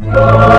Música